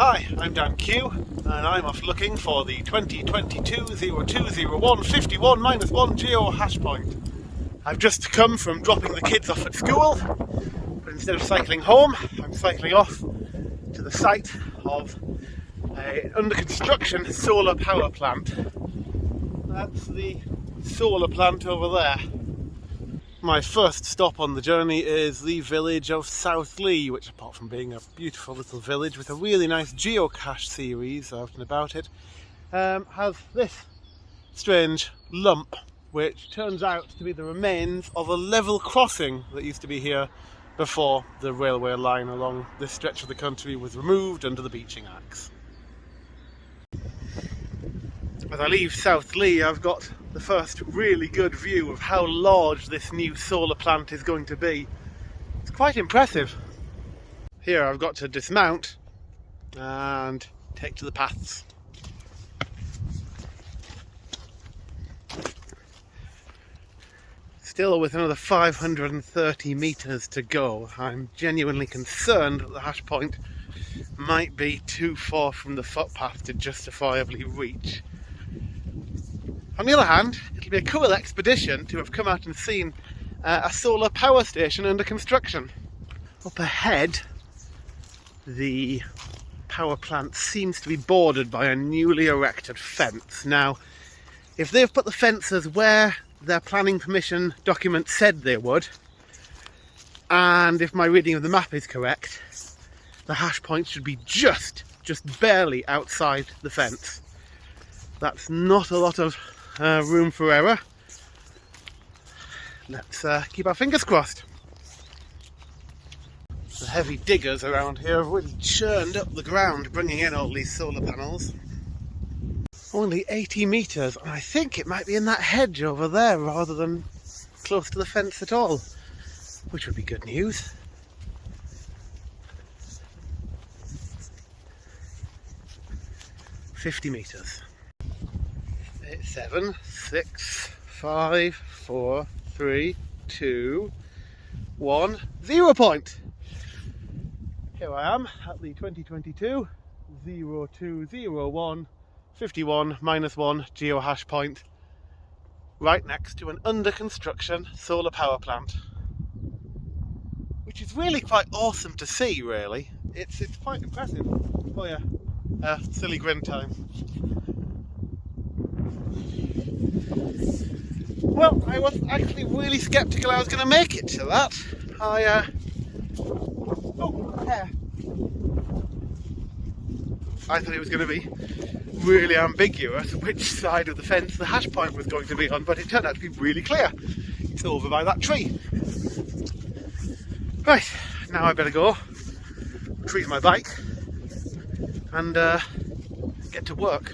Hi, I'm Dan Q, and I'm off looking for the 2022-0201 51 minus 1 geo hash point. I've just come from dropping the kids off at school, but instead of cycling home, I'm cycling off to the site of a under construction solar power plant. That's the solar plant over there. My first stop on the journey is the village of Southleigh, which apart from being a beautiful little village with a really nice geocache series out and about it, um, has this strange lump, which turns out to be the remains of a level crossing that used to be here before the railway line along this stretch of the country was removed under the Beeching Axe. As I leave Southleigh, I've got the first really good view of how large this new solar plant is going to be. It's quite impressive. Here I've got to dismount and take to the paths. Still with another 530 metres to go, I'm genuinely concerned that the hash point might be too far from the footpath to justifiably reach. On the other hand, it'll be a cool expedition to have come out and seen uh, a solar power station under construction. Up ahead, the power plant seems to be bordered by a newly erected fence. Now, if they've put the fences where their planning permission document said they would, and if my reading of the map is correct, the hash point should be just, just barely outside the fence. That's not a lot of uh, room for error. Let's uh, keep our fingers crossed. The heavy diggers around here have really churned up the ground, bringing in all these solar panels. Only 80 metres, and I think it might be in that hedge over there rather than close to the fence at all, which would be good news. Fifty metres seven, six, five, four, three, two, one, zero point. Here I am at the 2022 0201 51 minus 1 geohash point right next to an under construction solar power plant. Which is really quite awesome to see really. It's it's quite impressive. Oh yeah. Uh, silly grin time Well, I was actually really sceptical I was going to make it to that. I, uh... Oh, hair. I thought it was going to be really ambiguous which side of the fence the hash point was going to be on, but it turned out to be really clear. It's over by that tree. Right, now I better go, retrieve my bike, and uh, get to work.